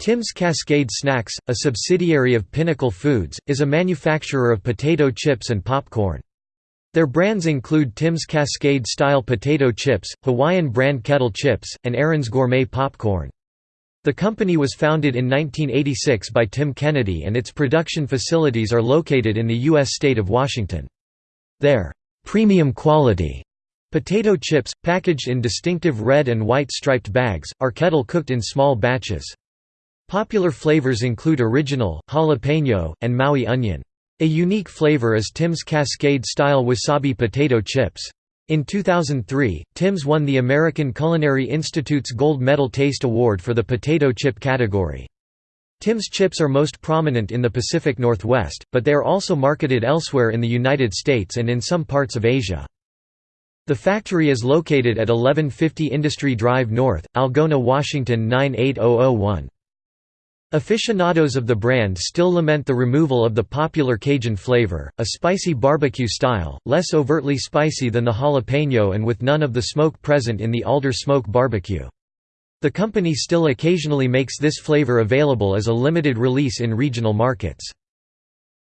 Tim's Cascade Snacks, a subsidiary of Pinnacle Foods, is a manufacturer of potato chips and popcorn. Their brands include Tim's Cascade-style potato chips, Hawaiian brand kettle chips, and Erin's Gourmet popcorn. The company was founded in 1986 by Tim Kennedy and its production facilities are located in the U.S. state of Washington. Their premium quality potato chips, packaged in distinctive red and white striped bags, are kettle cooked in small batches. Popular flavors include original, jalapeno, and Maui onion. A unique flavor is Tim's Cascade-style wasabi potato chips. In 2003, Tim's won the American Culinary Institute's Gold Medal Taste Award for the potato chip category. Tim's chips are most prominent in the Pacific Northwest, but they are also marketed elsewhere in the United States and in some parts of Asia. The factory is located at 1150 Industry Drive North, Algona, Washington 98001. Aficionados of the brand still lament the removal of the popular Cajun flavor, a spicy barbecue style, less overtly spicy than the jalapeno and with none of the smoke present in the alder smoke barbecue. The company still occasionally makes this flavor available as a limited release in regional markets.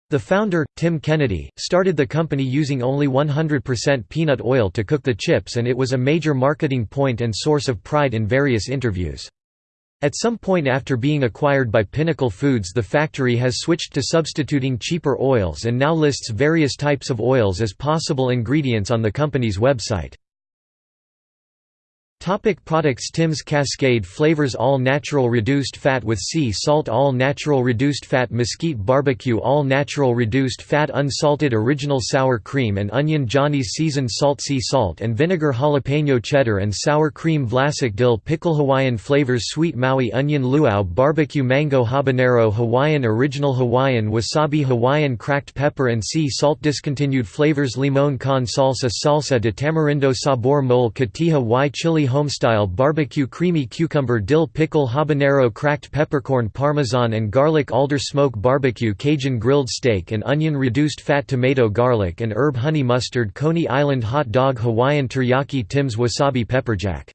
The founder, Tim Kennedy, started the company using only 100% peanut oil to cook the chips and it was a major marketing point and source of pride in various interviews. At some point after being acquired by Pinnacle Foods the factory has switched to substituting cheaper oils and now lists various types of oils as possible ingredients on the company's website. Topic products Tim's Cascade flavors All natural reduced fat with sea salt All natural reduced fat mesquite barbecue All natural reduced fat unsalted original sour cream and onion Johnny's seasoned salt sea salt and vinegar jalapeno cheddar and sour cream Vlasic dill pickle Hawaiian flavors sweet Maui onion luau barbecue mango habanero Hawaiian original Hawaiian wasabi Hawaiian cracked pepper and sea salt discontinued flavors limon con salsa salsa de tamarindo sabor mole cotija y chili homestyle barbecue creamy cucumber dill pickle habanero cracked peppercorn parmesan and garlic alder smoke barbecue Cajun grilled steak and onion reduced fat tomato garlic and herb honey mustard Coney Island hot dog Hawaiian teriyaki Tim's wasabi pepperjack